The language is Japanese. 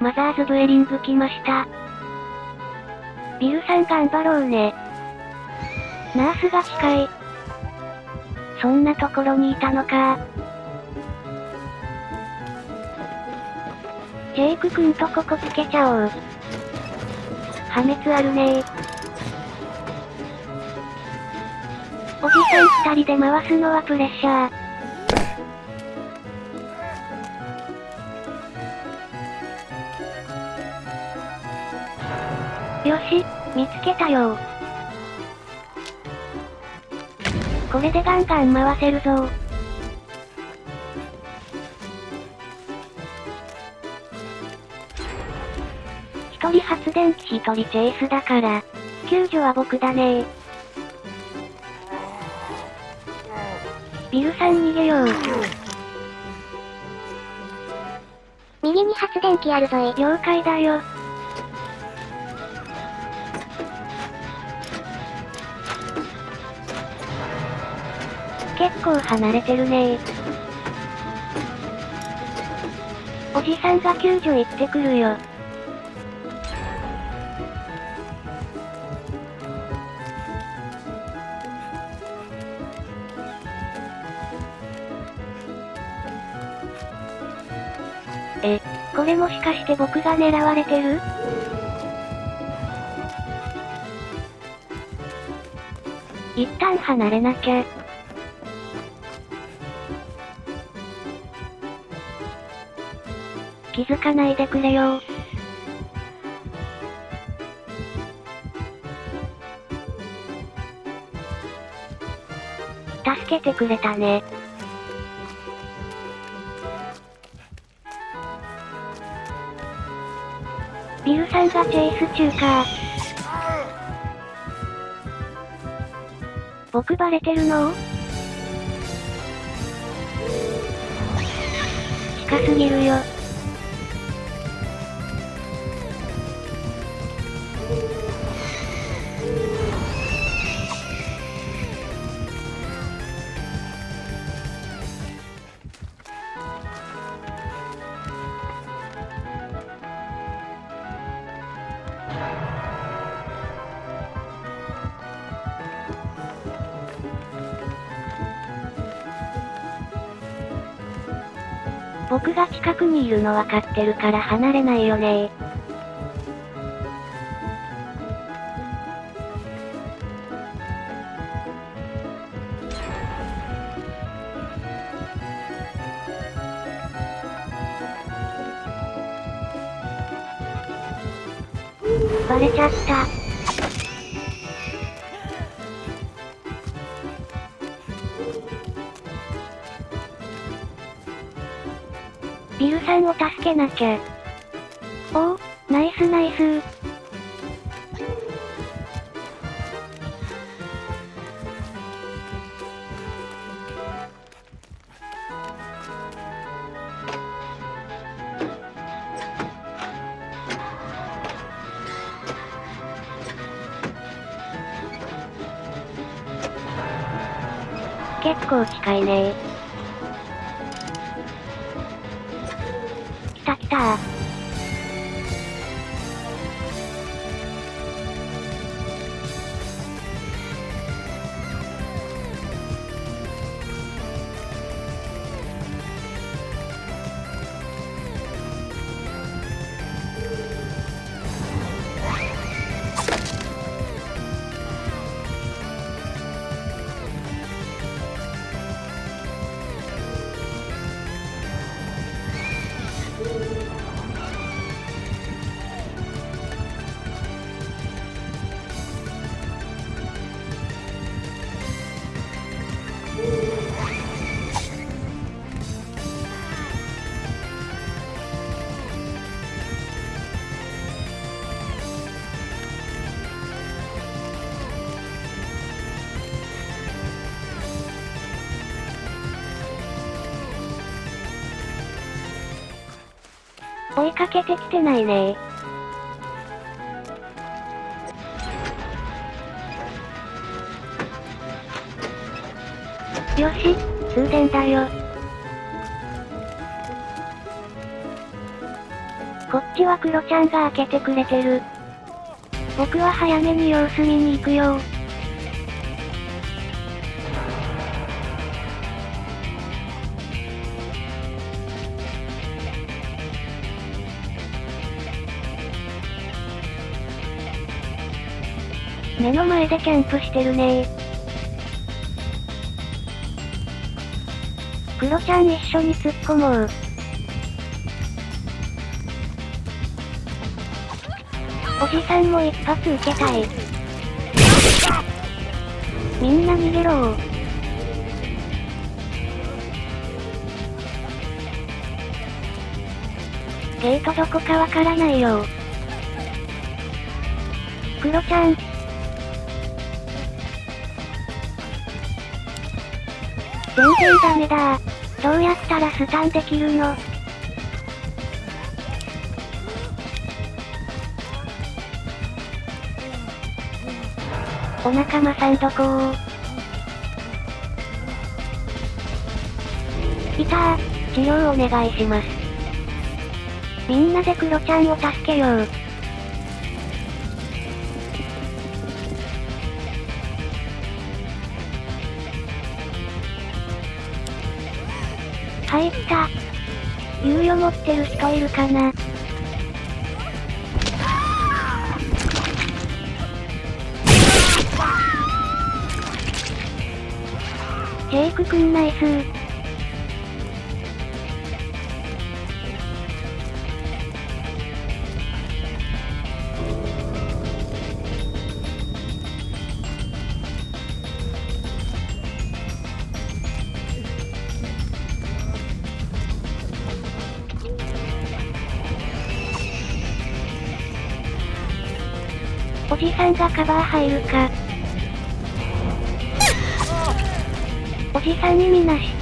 マザーズブエリング来ました。ビルさん頑張ろうね。ナースが近い。そんなところにいたのか。ジェイク君とここつけちゃおう。破滅あるねおじさん二人で回すのはプレッシャー。よし、見つけたよこれでガンガン回せるぞ一人発電機一人チェイスだから、救助は僕だねビルさん逃げよう。右に発電機あるぞい。了解だよ。構離れてるねおじさんが救助行ってくるよ。え、これもしかして僕が狙われてる？一旦離れなきゃ。気づかないでくれよ助けてくれたね。ビルさんがチェイス中か。僕バレてるの？近すぎるよ。僕が近くにいるの分かってるから離れないよねバレちゃった。ビルさんを助けなきゃ。おお、ナイスナイス結構近いね追いかけてきてないねよし、通電だよ。こっちはクロちゃんが開けてくれてる。僕は早めに様子見に行くよ目の前でキャンプしてるねクロちゃん一緒に突っ込もう。おじさんも一発受けたい。みんな逃げろゲートどこかわからないよクロちゃん。全然ダメだどうやったらスタンできるの？お仲間さんどこ？いたー、治療お願いします。みんなでクロちゃんを助けよう。入った。猶予持ってる人いるかな？ジェイクくんナイスじさんがカバー入るか。おじさん意味なし。